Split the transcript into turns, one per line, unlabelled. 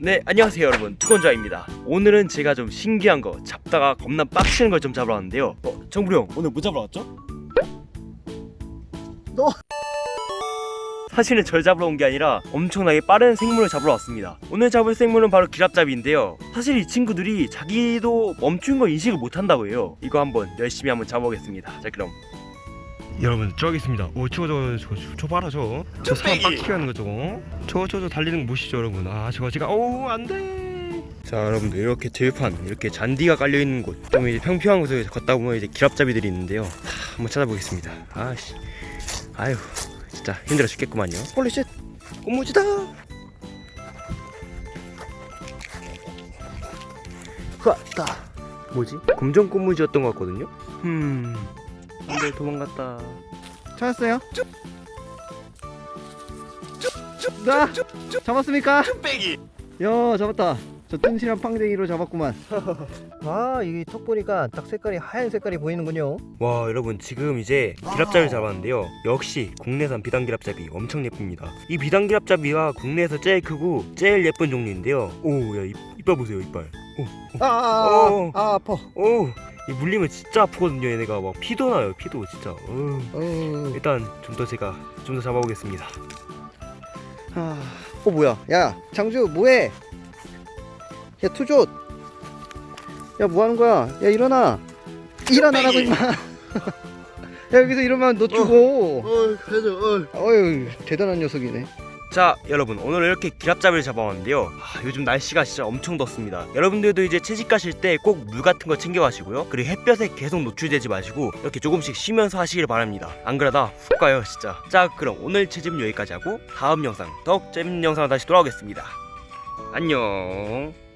네 안녕하세요 여러분. 투건자입니다. 오늘은 제가 좀 신기한 거 잡다가 겁나 빡치는 걸 좀 잡으러 왔는데요. 어 정부리 형 오늘 뭐 잡으러 왔죠?
너.
사실은 절 잡으러 온 게 아니라 엄청나게 빠른 생물을 잡으러 왔습니다. 오늘 잡을 생물은 바로 기랍잡이인데요. 사실 이 친구들이 자기도 멈춘 걸 인식을 못한다고 해요. 이거 한번 열심히 한번 잡아보겠습니다. 자 그럼 여러분 저기 있습니다. 오 저거 저거 저거 저 봐라 저저 사람 빡치게 하는 거 저거. 저거 저거 달리는 거 보시죠 여러분. 아 저거 제가 오 안돼. 자 여러분들 이렇게 들판 이렇게 잔디가 깔려있는 곳 좀 이제 평평한 곳을 걷다 보면 이제 기랍잡이들이 있는데요. 하, 한번 찾아보겠습니다. 아씨. 아휴 진짜 힘들어 죽겠구만요. Holy shit! 꽃무지다! 흐았다. 뭐지? 검정 꽃무지였던 것 같거든요? 음 안돼 도망갔다.
찾았어요? 나! 잡았습니까?
빼기.
야 잡았다. 저 튼실한 팡댕이로 잡았구만.
아 이게 턱 보니까 딱 색깔이 하얀 색깔이 보이는군요.
와 여러분 지금 이제 길앞잡이를 잡았는데요. 역시 국내산 비단길앞잡이 엄청 예쁩니다. 이 비단길앞잡이가 국내에서 제일 크고 제일 예쁜 종류인데요. 오야 이빨 보세요 이빨.
아아아
어.
아, 아파.
오이 물리면 진짜 아프거든요. 얘네가 막 피도 나요 피도 진짜. 어.
어,
일단 좀 더 제가 좀 더 잡아보겠습니다.
아, 어 뭐야? 야 장주 뭐해? 야 투조 야 뭐하는 거야? 야 일어나. 일어나라고. 임마. 야 여기서 이러면 너 죽어.
어, 해줘. 어.
어휴 대단한 녀석이네
자 여러분 오늘 이렇게 기랍잡이를 잡아왔는데요? 아, 요즘 날씨가 진짜 엄청 덥습니다. 여러분들도 이제 채집 가실 때 꼭 물 같은 거 챙겨 가시고요. 그리고 햇볕에 계속 노출되지 마시고 이렇게 조금씩 쉬면서 하시길 바랍니다. 안 그러다 훅 가요 진짜. 자 그럼 오늘 채집은 여기까지 하고 다음 영상 더욱 재밌는 영상으로 다시 돌아오겠습니다. 안녕